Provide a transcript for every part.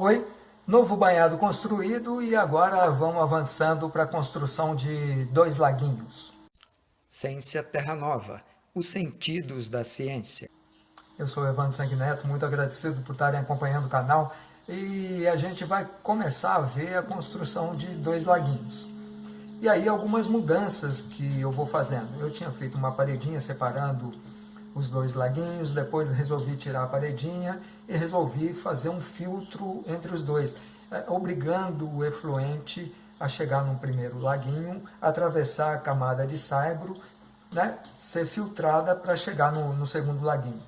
Oi, novo banhado construído e agora vamos avançando para a construção de dois laguinhos. Ciência Terra Nova, os sentidos da ciência. Eu sou Evandro Sanguineto, muito agradecido por estarem acompanhando o canal e a gente vai começar a ver a construção de dois laguinhos. E aí algumas mudanças que eu vou fazendo. Eu tinha feito uma paredinha separando os dois laguinhos, depois resolvi tirar a paredinha e resolvi fazer um filtro entre os dois, é, obrigando o efluente a chegar no primeiro laguinho, atravessar a camada de saibro, né, ser filtrada para chegar no, no segundo laguinho.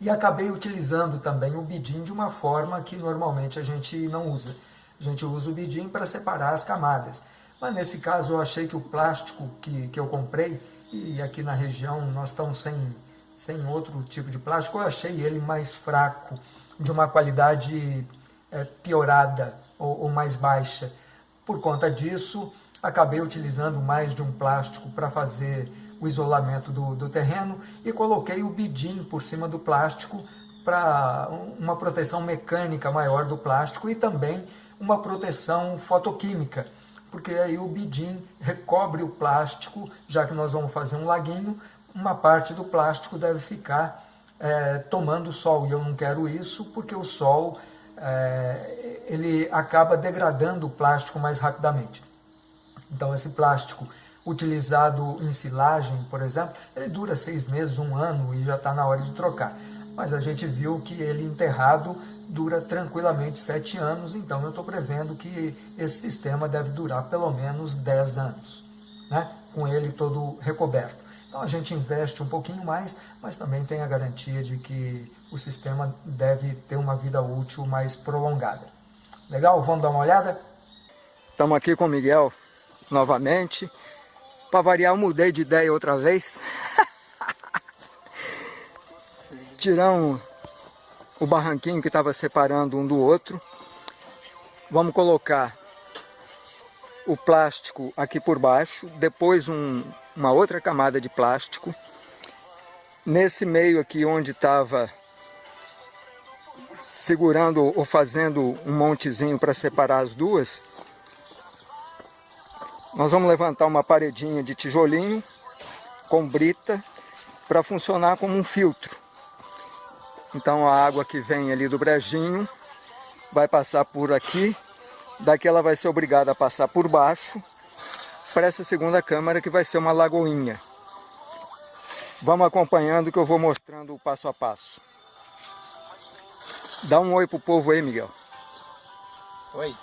E acabei utilizando também o bidim de uma forma que normalmente a gente não usa. A gente usa o bidim para separar as camadas. Mas nesse caso eu achei que o plástico que, que eu comprei e aqui na região nós estamos sem, sem outro tipo de plástico, eu achei ele mais fraco, de uma qualidade é, piorada ou, ou mais baixa. Por conta disso, acabei utilizando mais de um plástico para fazer o isolamento do, do terreno e coloquei o bidim por cima do plástico para uma proteção mecânica maior do plástico e também uma proteção fotoquímica porque aí o bidim recobre o plástico, já que nós vamos fazer um laguinho, uma parte do plástico deve ficar é, tomando sol, e eu não quero isso, porque o sol é, ele acaba degradando o plástico mais rapidamente. Então esse plástico utilizado em silagem, por exemplo, ele dura seis meses, um ano e já está na hora de trocar. Mas a gente viu que ele enterrado dura tranquilamente sete anos, então eu estou prevendo que esse sistema deve durar pelo menos 10 anos, né? com ele todo recoberto. Então a gente investe um pouquinho mais, mas também tem a garantia de que o sistema deve ter uma vida útil mais prolongada. Legal? Vamos dar uma olhada? Estamos aqui com o Miguel novamente. Para variar, eu mudei de ideia outra vez. Tiramos o barranquinho que estava separando um do outro. Vamos colocar o plástico aqui por baixo, depois um, uma outra camada de plástico. Nesse meio aqui onde estava segurando ou fazendo um montezinho para separar as duas, nós vamos levantar uma paredinha de tijolinho com brita para funcionar como um filtro. Então a água que vem ali do brejinho vai passar por aqui, daqui ela vai ser obrigada a passar por baixo para essa segunda câmara que vai ser uma lagoinha. Vamos acompanhando que eu vou mostrando o passo a passo. Dá um oi pro povo aí, Miguel. Oi.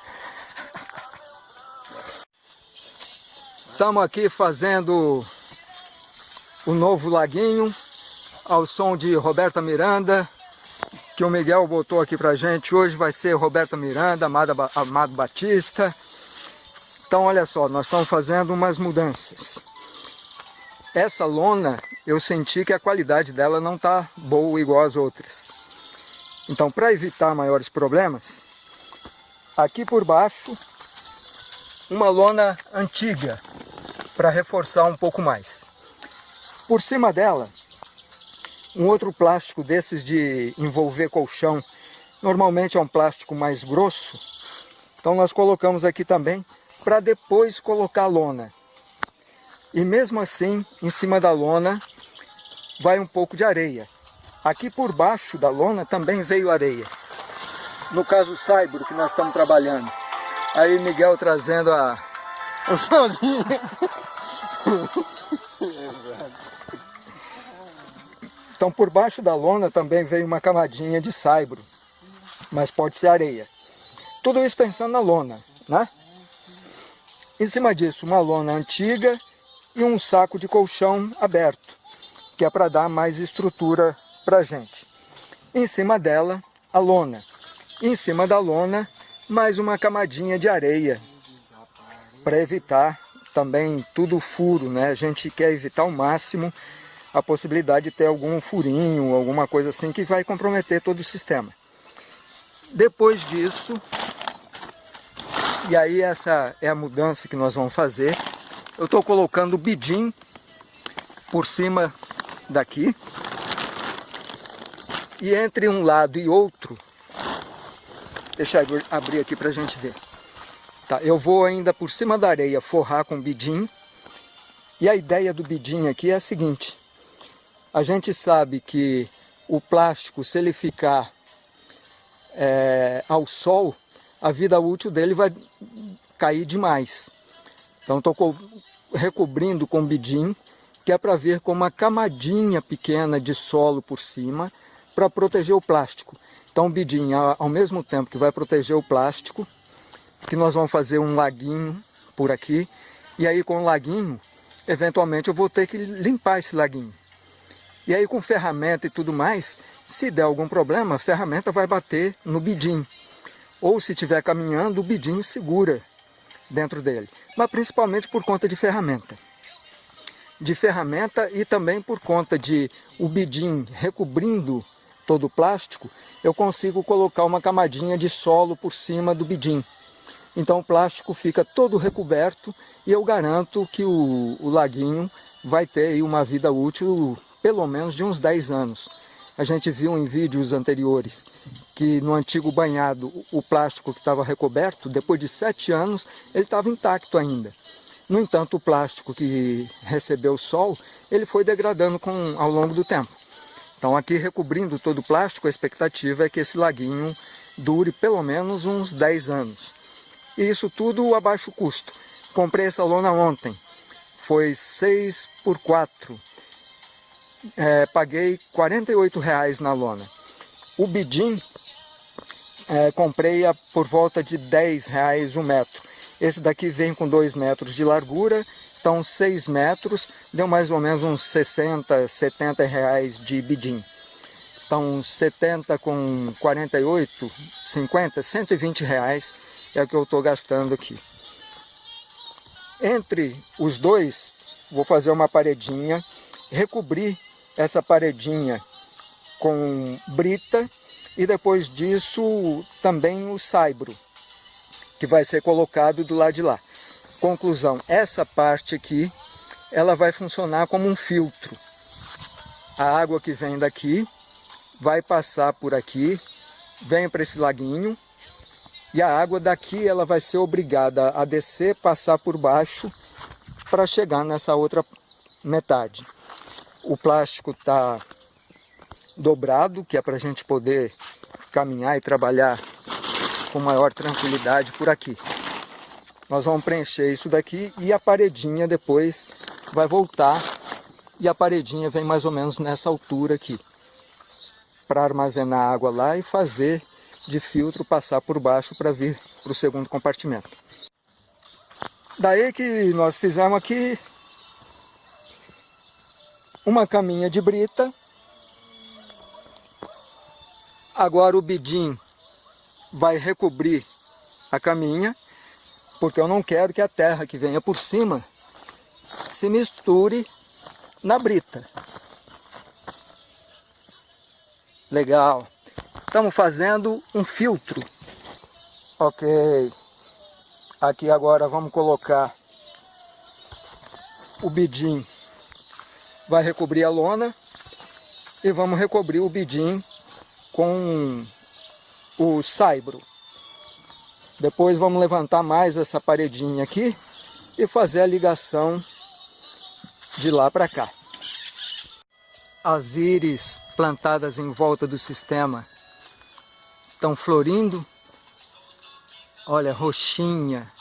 Estamos aqui fazendo o novo laguinho ao som de Roberta Miranda que o Miguel botou aqui pra gente. Hoje vai ser Roberta Miranda, Amado, Amado Batista. Então olha só, nós estamos fazendo umas mudanças. Essa lona, eu senti que a qualidade dela não está boa igual as outras. Então para evitar maiores problemas, aqui por baixo, uma lona antiga, para reforçar um pouco mais. Por cima dela, um outro plástico desses de envolver colchão, normalmente é um plástico mais grosso, então nós colocamos aqui também para depois colocar lona. E mesmo assim, em cima da lona, vai um pouco de areia. Aqui por baixo da lona também veio areia. No caso o saibro que nós estamos trabalhando. Aí Miguel trazendo a... Sozinho. Então por baixo da lona também veio uma camadinha de saibro, mas pode ser areia. Tudo isso pensando na lona, né? Em cima disso, uma lona antiga e um saco de colchão aberto, que é para dar mais estrutura para a gente. Em cima dela, a lona. Em cima da lona, mais uma camadinha de areia, para evitar também tudo furo, né? A gente quer evitar ao máximo a possibilidade de ter algum furinho, alguma coisa assim que vai comprometer todo o sistema. Depois disso, e aí essa é a mudança que nós vamos fazer, eu estou colocando o bidim por cima daqui, e entre um lado e outro, Deixa eu abrir aqui para a gente ver. Tá, eu vou ainda por cima da areia forrar com bidim. E a ideia do bidim aqui é a seguinte. A gente sabe que o plástico, se ele ficar é, ao sol, a vida útil dele vai cair demais. Então estou recobrindo com bidim, que é para vir com uma camadinha pequena de solo por cima, para proteger o plástico. Então o bidim, ao mesmo tempo que vai proteger o plástico, que nós vamos fazer um laguinho por aqui, e aí com o laguinho, eventualmente eu vou ter que limpar esse laguinho. E aí com ferramenta e tudo mais, se der algum problema, a ferramenta vai bater no bidim. Ou se estiver caminhando, o bidim segura dentro dele. Mas principalmente por conta de ferramenta. De ferramenta e também por conta de o bidim recobrindo todo o plástico, eu consigo colocar uma camadinha de solo por cima do bidim. Então o plástico fica todo recoberto e eu garanto que o, o laguinho vai ter uma vida útil pelo menos de uns 10 anos. A gente viu em vídeos anteriores que no antigo banhado o plástico que estava recoberto, depois de 7 anos, ele estava intacto ainda. No entanto, o plástico que recebeu o sol, ele foi degradando com, ao longo do tempo. Então aqui recobrindo todo o plástico, a expectativa é que esse laguinho dure pelo menos uns 10 anos. E isso tudo a baixo custo. Comprei essa lona ontem, foi 6 por 4 é, paguei 48 reais na lona. O bidim, é, comprei a, por volta de 10 reais um metro. Esse daqui vem com 2 metros de largura, então 6 metros, deu mais ou menos uns 60, 70 reais de bidim. Então 70 com 48, 50, 120 reais é o que eu estou gastando aqui. Entre os dois, vou fazer uma paredinha, recobrir essa paredinha com brita e depois disso também o saibro, que vai ser colocado do lado de lá. Conclusão, essa parte aqui, ela vai funcionar como um filtro. A água que vem daqui vai passar por aqui, vem para esse laguinho, e a água daqui ela vai ser obrigada a descer, passar por baixo, para chegar nessa outra metade o plástico está dobrado, que é para a gente poder caminhar e trabalhar com maior tranquilidade por aqui. Nós vamos preencher isso daqui e a paredinha depois vai voltar e a paredinha vem mais ou menos nessa altura aqui para armazenar água lá e fazer de filtro passar por baixo para vir para o segundo compartimento. Daí que nós fizemos aqui uma caminha de brita. Agora o bidim vai recobrir a caminha, porque eu não quero que a terra que venha por cima se misture na brita. Legal. Estamos fazendo um filtro. Ok. Aqui agora vamos colocar o bidim vai recobrir a lona e vamos recobrir o bidim com o saibro. Depois vamos levantar mais essa paredinha aqui e fazer a ligação de lá para cá. As íris plantadas em volta do sistema estão florindo. Olha, roxinha,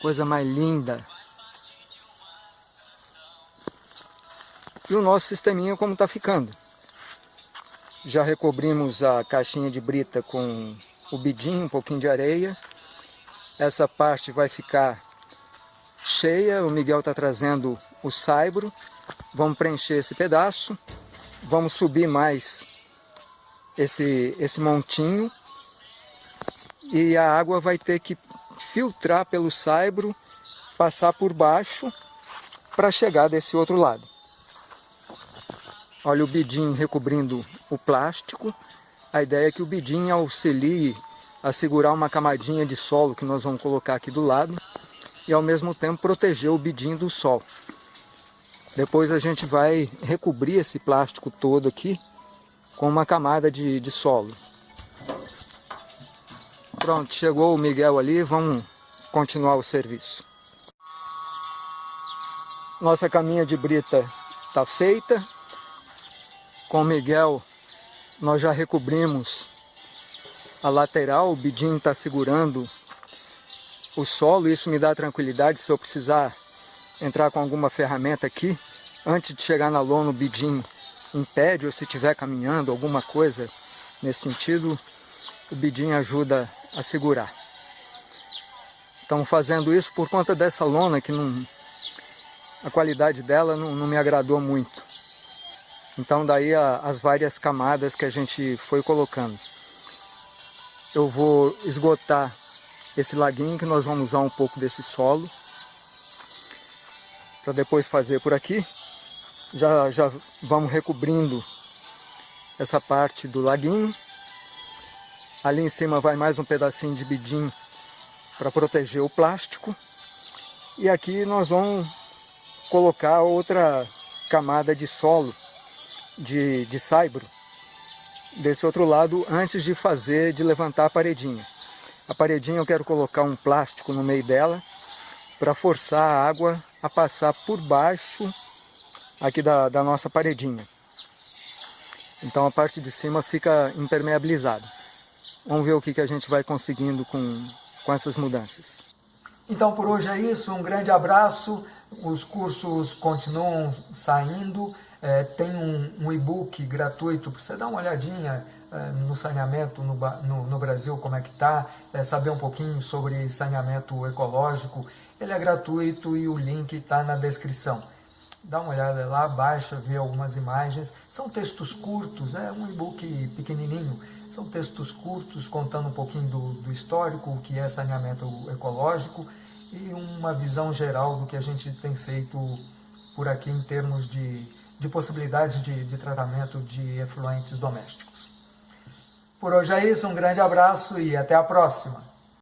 coisa mais linda. E o nosso sisteminha como está ficando. Já recobrimos a caixinha de brita com o bidim, um pouquinho de areia. Essa parte vai ficar cheia, o Miguel está trazendo o saibro. Vamos preencher esse pedaço. Vamos subir mais esse, esse montinho. E a água vai ter que filtrar pelo saibro, passar por baixo para chegar desse outro lado. Olha o bidim recobrindo o plástico. A ideia é que o bidim auxilie a segurar uma camadinha de solo que nós vamos colocar aqui do lado e ao mesmo tempo proteger o bidim do sol. Depois a gente vai recobrir esse plástico todo aqui com uma camada de, de solo. Pronto, chegou o Miguel ali, vamos continuar o serviço. Nossa caminha de brita está feita. Com o Miguel nós já recobrimos a lateral, o bidinho está segurando o solo, isso me dá tranquilidade se eu precisar entrar com alguma ferramenta aqui, antes de chegar na lona o bidinho impede, ou se estiver caminhando, alguma coisa nesse sentido, o bidinho ajuda a segurar. Estamos fazendo isso por conta dessa lona que não, a qualidade dela não, não me agradou muito. Então daí a, as várias camadas que a gente foi colocando. Eu vou esgotar esse laguinho que nós vamos usar um pouco desse solo para depois fazer por aqui. Já, já vamos recobrindo essa parte do laguinho. Ali em cima vai mais um pedacinho de bidim para proteger o plástico. E aqui nós vamos colocar outra camada de solo de, de saibro desse outro lado antes de fazer, de levantar a paredinha. A paredinha eu quero colocar um plástico no meio dela para forçar a água a passar por baixo aqui da, da nossa paredinha. Então a parte de cima fica impermeabilizada. Vamos ver o que, que a gente vai conseguindo com, com essas mudanças. Então por hoje é isso, um grande abraço, os cursos continuam saindo, é, tem um, um e-book gratuito para você dar uma olhadinha é, no saneamento no, no, no, Brasil, como é que está, é, saber um pouquinho sobre saneamento ecológico, ele é gratuito e o link está na descrição. Dá uma olhada lá, baixa, vê algumas imagens, são textos curtos, é um e-book pequenininho, são textos curtos contando um pouquinho do, do histórico, o que é saneamento ecológico e uma visão geral do que a gente tem feito por aqui em termos de, de possibilidades de, de tratamento de efluentes domésticos. Por hoje é isso, um grande abraço e até a próxima!